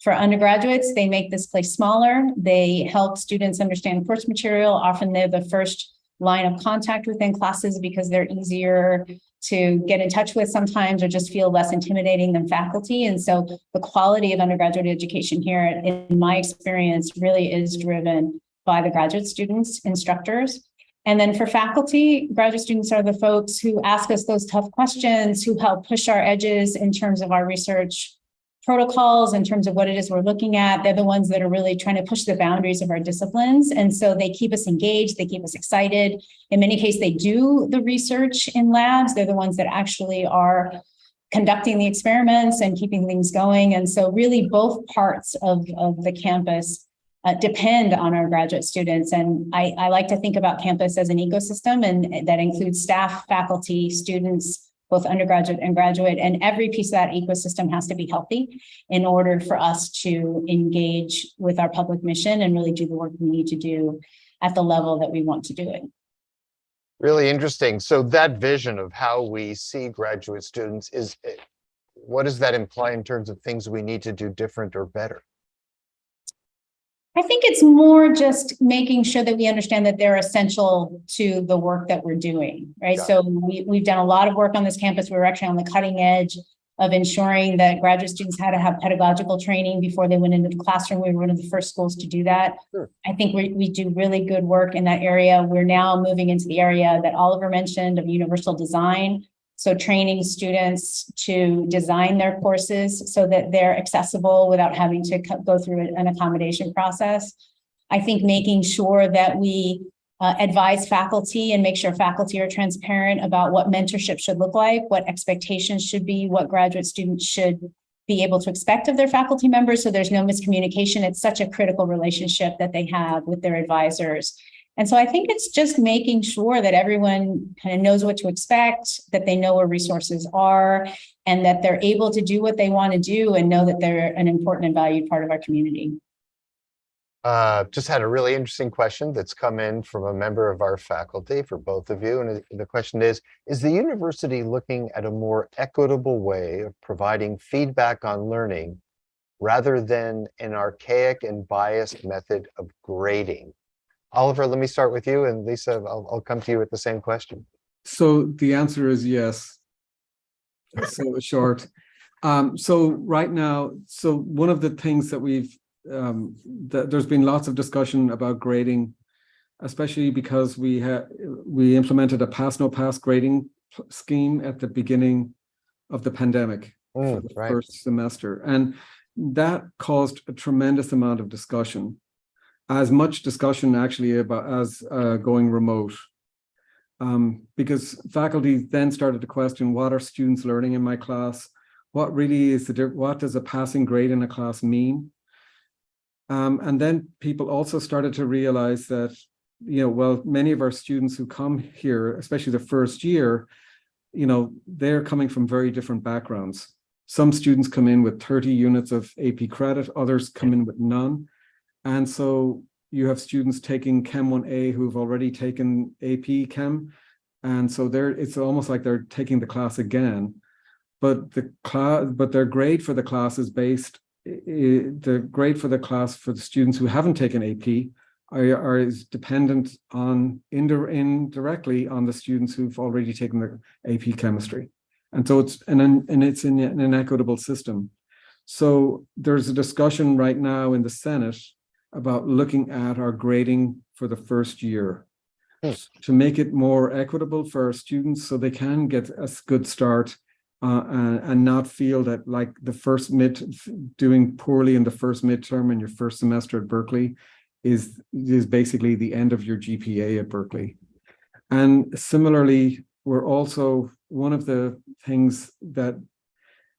For undergraduates, they make this place smaller. They help students understand course material. Often they're the first line of contact within classes because they're easier to get in touch with sometimes or just feel less intimidating than faculty. And so the quality of undergraduate education here, in my experience, really is driven by the graduate students, instructors. And then for faculty, graduate students are the folks who ask us those tough questions, who help push our edges in terms of our research protocols, in terms of what it is we're looking at. They're the ones that are really trying to push the boundaries of our disciplines. And so they keep us engaged, they keep us excited. In many cases, they do the research in labs. They're the ones that actually are conducting the experiments and keeping things going. And so really both parts of, of the campus uh, depend on our graduate students. And I, I like to think about campus as an ecosystem and that includes staff, faculty, students, both undergraduate and graduate, and every piece of that ecosystem has to be healthy in order for us to engage with our public mission and really do the work we need to do at the level that we want to do it. Really interesting. So that vision of how we see graduate students is, what does that imply in terms of things we need to do different or better? I think it's more just making sure that we understand that they're essential to the work that we're doing, right? Got So we, we've done a lot of work on this campus. We were actually on the cutting edge of ensuring that graduate students had to have pedagogical training before they went into the classroom. We were one of the first schools to do that. Sure. I think we, we do really good work in that area. We're now moving into the area that Oliver mentioned of universal design. So training students to design their courses so that they're accessible without having to go through an accommodation process. I think making sure that we uh, advise faculty and make sure faculty are transparent about what mentorship should look like, what expectations should be, what graduate students should be able to expect of their faculty members. So there's no miscommunication. It's such a critical relationship that they have with their advisors. And so I think it's just making sure that everyone kind of knows what to expect, that they know where resources are, and that they're able to do what they want to do and know that they're an important and valued part of our community. Uh, just had a really interesting question that's come in from a member of our faculty for both of you. And the question is, is the university looking at a more equitable way of providing feedback on learning rather than an archaic and biased method of grading? Oliver, let me start with you and Lisa, I'll, I'll come to you with the same question. So the answer is yes. So short. Um, so right now, so one of the things that we've, um, that there's been lots of discussion about grading, especially because we had, we implemented a pass no pass grading scheme at the beginning of the pandemic for Mm, the right. first semester. And that caused a tremendous amount of discussion. As much discussion actually about as uh, going remote. Um, because faculty then started to question, what are students learning in my class? What really is the, what does a passing grade in a class mean? Um, and then people also started to realize that, you know, well, many of our students who come here, especially the first year, you know, they're coming from very different backgrounds. Some students come in with 30 units of AP credit, others come in with none. And so you have students taking Chem 1A who've already taken AP Chem. And so they're, it's almost like they're taking the class again. But the class, but their grade for the class is based, the grade for the class for the students who haven't taken AP are, are is dependent on indi- indirectly on the students who've already taken the AP chemistry. And so it's and and it's an inequitable system. So there's a discussion right now in the Senate about looking at our grading for the first year Hmm. to make it more equitable for our students so they can get a good start uh, and, and not feel that like the first mid doing poorly in the first midterm in your first semester at Berkeley is is basically the end of your GPA at Berkeley. And similarly, we're also one of the things that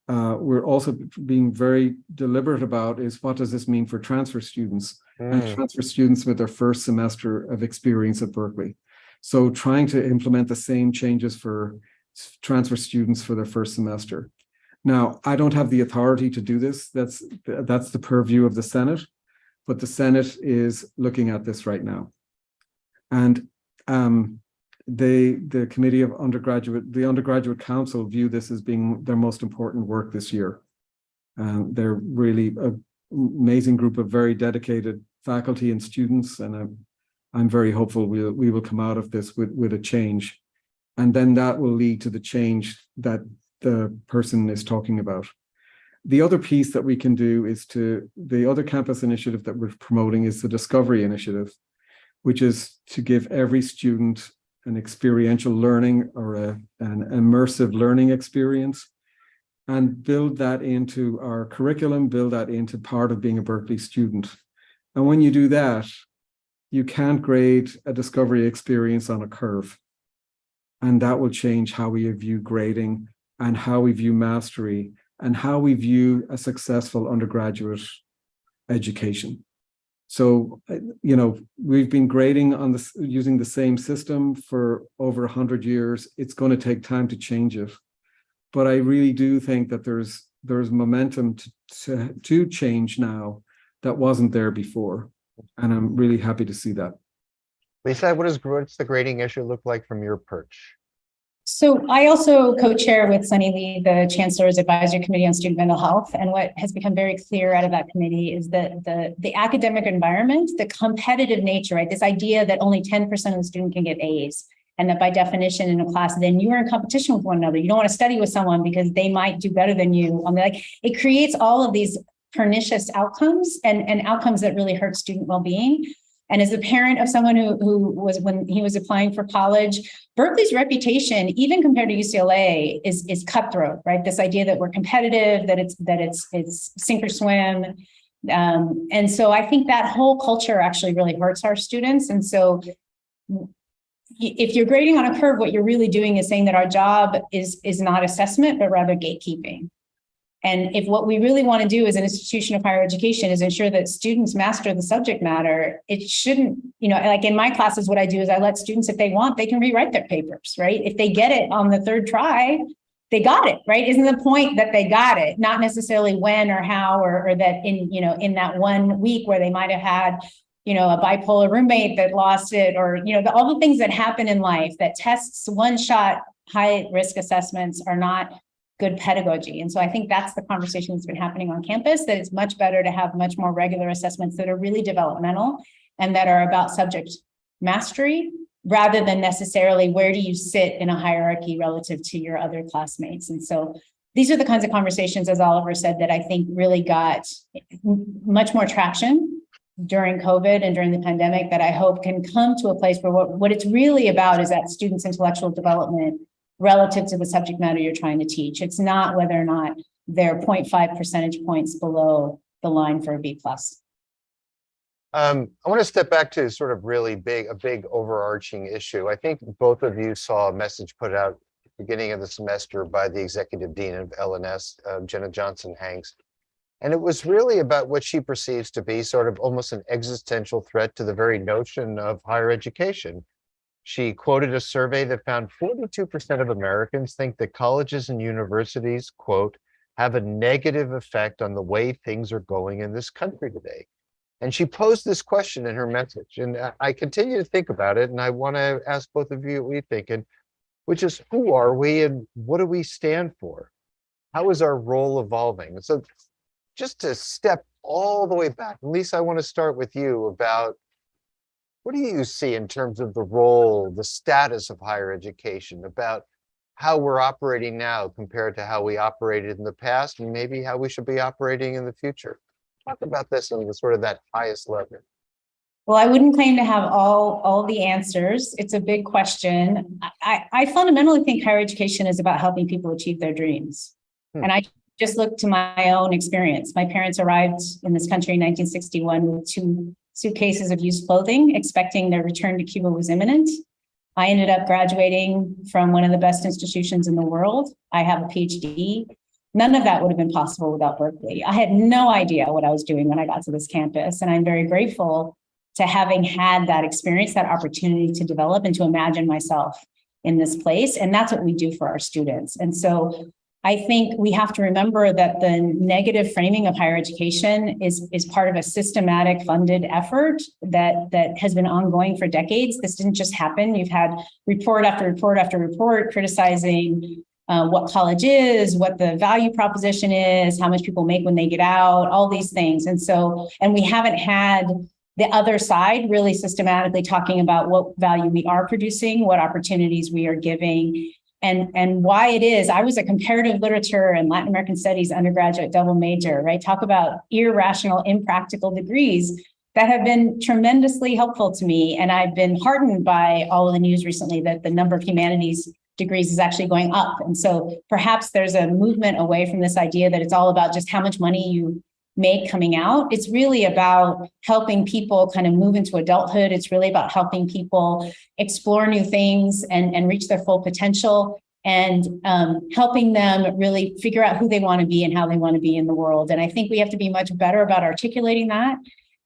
uh, we're also being very deliberate about is what does this mean for transfer students and Mm, transfer students with their first semester of experience at Berkeley. So trying to implement the same changes for transfer students for their first semester. Now, I don't have the authority to do this. That's, that's the purview of the Senate. But the Senate is looking at this right now. And um, they, the Committee of Undergraduate, the Undergraduate Council view this as being their most important work this year. Um, they're really an amazing group of very dedicated faculty and students, and I'm, I'm very hopeful we'll, we will come out of this with, with a change. And then that will lead to the change that the person is talking about. The other piece that we can do is to, the other campus initiative that we're promoting is the Discovery Initiative, which is to give every student an experiential learning or a, an immersive learning experience and build that into our curriculum, build that into part of being a Berkeley student. And when you do that, you can't grade a discovery experience on a curve. And that will change how we view grading and how we view mastery and how we view a successful undergraduate education. So, uh, you know, we've been grading on this using the same system for over 100 years. It's going to take time to change it. But I really do think that there's there's momentum to, to, to change now that wasn't there before. And I'm really happy to see that. Lisa, what does, what's the grading issue look like from your perch? So I also co-chair with Sunny Lee, the Chancellor's Advisory Committee on Student Mental Health. And what has become very clear out of that committee is that the, the academic environment, the competitive nature, right? This idea that only 10% of the student can get A's. And that by definition in a class, then you are in competition with one another. You don't want to study with someone because they might do better than you. On the, like, it creates all of these pernicious outcomes and, and outcomes that really hurt student well-being. And as a parent of someone who, who was when he was applying for college, Berkeley's reputation, even compared to UCLA, is, is cutthroat, right? This idea that we're competitive, that it's that it's it's sink or swim. Um, and so I think that whole culture actually really hurts our students. And so if you're grading on a curve, what you're really doing is saying that our job is, is not assessment, but rather gatekeeping. And if what we really want to do as an institution of higher education is ensure that students master the subject matter, it shouldn't, you know, like in my classes, what I do is I let students, if they want, they can rewrite their papers, right? If they get it on the third try, they got it, right? Isn't the point that they got it, not necessarily when or how, or, or that in, you know, in that one week where they might have had, you know, a bipolar roommate that lost it, or, you know, the, all the things that happen in life that tests one shot high risk assessments are not good pedagogy. And so I think that's the conversation that's been happening on campus, that it's much better to have much more regular assessments that are really developmental and that are about subject mastery rather than necessarily where do you sit in a hierarchy relative to your other classmates. And so these are the kinds of conversations, as Oliver said, that I think really got much more traction during COVID and during the pandemic that I hope can come to a place where what, what it's really about is that students' intellectual development relative to the subject matter you're trying to teach. It's not whether or not they're 0.5 percentage points below the line for a B plus. Um, I want to step back to sort of really big, a big overarching issue. I think both of you saw a message put out at the beginning of the semester by the executive dean of L&S, uh, Jenna Johnson Hanks. And it was really about what she perceives to be sort of almost an existential threat to the very notion of higher education. She quoted a survey that found 42% of Americans think that colleges and universities, quote, have a negative effect on the way things are going in this country today. And she posed this question in her message, and I continue to think about it, and I want to ask both of you what you think, and which is who are we and what do we stand for? How is our role evolving? So just to step all the way back, Lisa, I want to start with you about what do you see in terms of the role, the status of higher education, about how we're operating now compared to how we operated in the past, and maybe how we should be operating in the future? Talk about this on the sort of that highest level. Well, I wouldn't claim to have all, all the answers. It's a big question. I, I fundamentally think higher education is about helping people achieve their dreams. Hmm. And I just look to my own experience. My parents arrived in this country in 1961 with two suitcases of used clothing, expecting their return to Cuba was imminent. I ended up graduating from one of the best institutions in the world. I have a PhD. None of that would have been possible without Berkeley. I had no idea what I was doing when I got to this campus, and I'm very grateful to having had that experience, that opportunity to develop and to imagine myself in this place. And that's what we do for our students. And so I think we have to remember that the negative framing of higher education is, is part of a systematic funded effort that, that has been ongoing for decades. This didn't just happen. You've had report after report after report criticizing uh, what college is, what the value proposition is, how much people make when they get out, all these things. And so, and we haven't had the other side really systematically talking about what value we are producing, what opportunities we are giving, and, and why it is. I was a comparative literature and Latin American studies undergraduate double major, right? Talk about irrational, impractical degrees that have been tremendously helpful to me. And I've been heartened by all of the news recently that the number of humanities degrees is actually going up. And so perhaps there's a movement away from this idea that it's all about just how much money you make coming out. It's really about helping people kind of move into adulthood. It's really about helping people explore new things and, and reach their full potential and um, helping them really figure out who they want to be and how they want to be in the world. And I think we have to be much better about articulating that,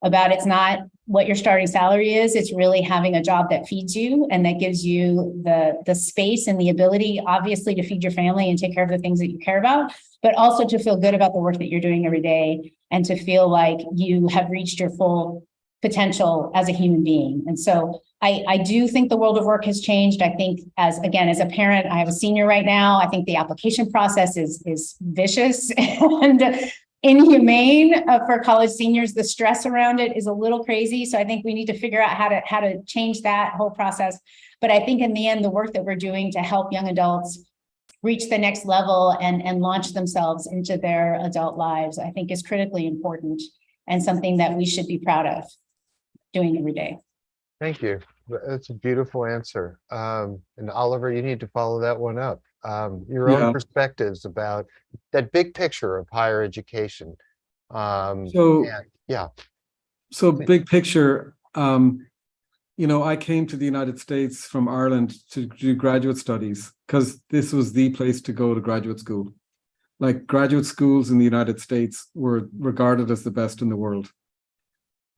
about it's not what your starting salary is, it's really having a job that feeds you and that gives you the, the space and the ability, obviously, to feed your family and take care of the things that you care about, but also to feel good about the work that you're doing every day and to feel like you have reached your full potential as a human being. And so I, I do think the world of work has changed. I think as, again, as a parent, I have a senior right now. I think the application process is, is vicious and inhumane uh, for college seniors. The stress around it is a little crazy. So I think we need to figure out how to, how to change that whole process. But I think in the end, the work that we're doing to help young adults reach the next level and, and launch themselves into their adult lives, I think is critically important and something that we should be proud of doing every day. Thank you. That's a beautiful answer. Um, and Oliver, you need to follow that one up. Um, your Yeah. own perspectives about that big picture of higher education. Um, So, and- yeah, so big picture, um, you know, I came to the United States from Ireland to do graduate studies because this was the place to go to graduate school. Like graduate schools in the United States were regarded as the best in the world.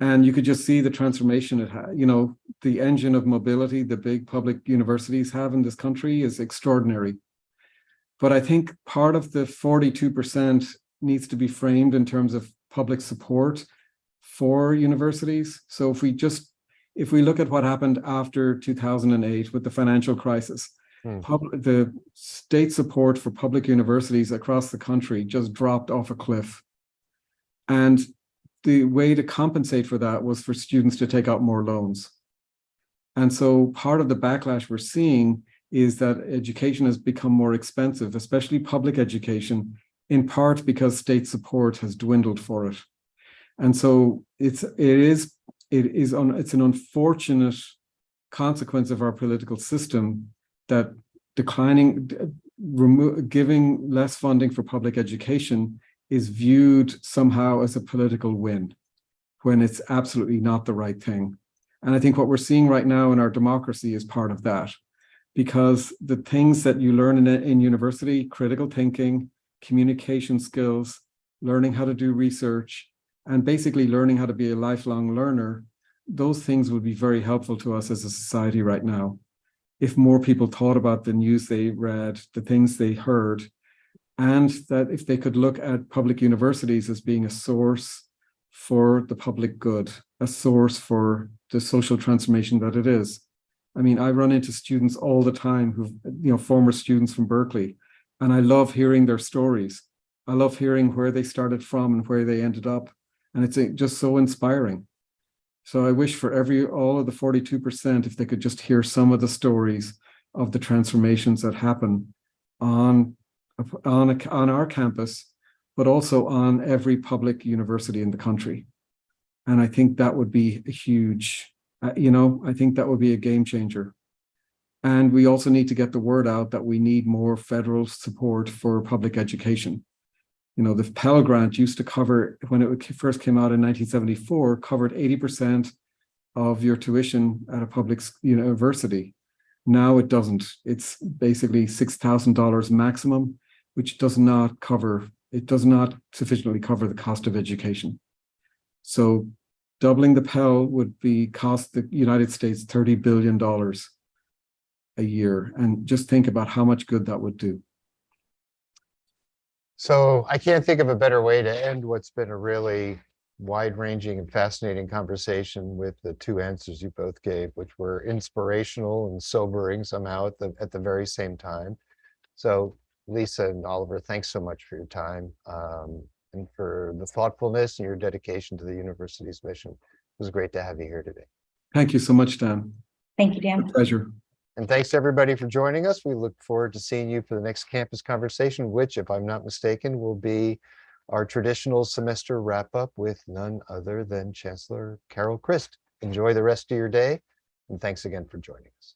And you could just see the transformation it had, you know, the engine of mobility the big public universities have in this country is extraordinary. But I think part of the 42% needs to be framed in terms of public support for universities. So if we just, if we look at what happened after 2008 with the financial crisis, Hmm. public, the state support for public universities across the country just dropped off a cliff. And the way to compensate for that was for students to take out more loans. And so part of the backlash we're seeing is that education has become more expensive, especially public education, in part because state support has dwindled for it. And so it's it is it is on it's an unfortunate consequence of our political system that declining giving less funding for public education is viewed somehow as a political win when it's absolutely not the right thing. And I think what we're seeing right now in our democracy is part of that because the things that you learn in, in university, critical thinking, communication skills, learning how to do research, and basically learning how to be a lifelong learner, those things would be very helpful to us as a society right now. If more people thought about the news they read, the things they heard, and that if they could look at public universities as being a source for the public good, a source for the social transformation that it is. I mean, I run into students all the time who, you know, former students from Berkeley, and I love hearing their stories. I love hearing where they started from and where they ended up. And it's uh, just so inspiring. So I wish for every, all of the 42%, if they could just hear some of the stories of the transformations that happen on, on, a, on our campus, but also on every public university in the country. And I think that would be a huge, uh, you know, I think that would be a game changer. And we also need to get the word out that we need more federal support for public education. You know, the Pell Grant used to cover, when it first came out in 1974, covered 80% of your tuition at a public university. Now it doesn't. It's basically $6,000 maximum, which does not cover, it does not sufficiently cover the cost of education. So doubling the Pell would be cost the United States $30 billion a year. And just think about how much good that would do. So I can't think of a better way to end what's been a really wide-ranging and fascinating conversation with the two answers you both gave, which were inspirational and sobering somehow at the, at the very same time. So Lisa and Oliver, thanks so much for your time um, and for the thoughtfulness and your dedication to the university's mission. It was great to have you here today. Thank you so much, Dan. Thank you, Dan. Pleasure. And thanks everybody for joining us. We look forward to seeing you for the next campus conversation, which, if I'm not mistaken, will be our traditional semester wrap up with none other than Chancellor Carol Christ. Enjoy the rest of your day, and thanks again for joining us.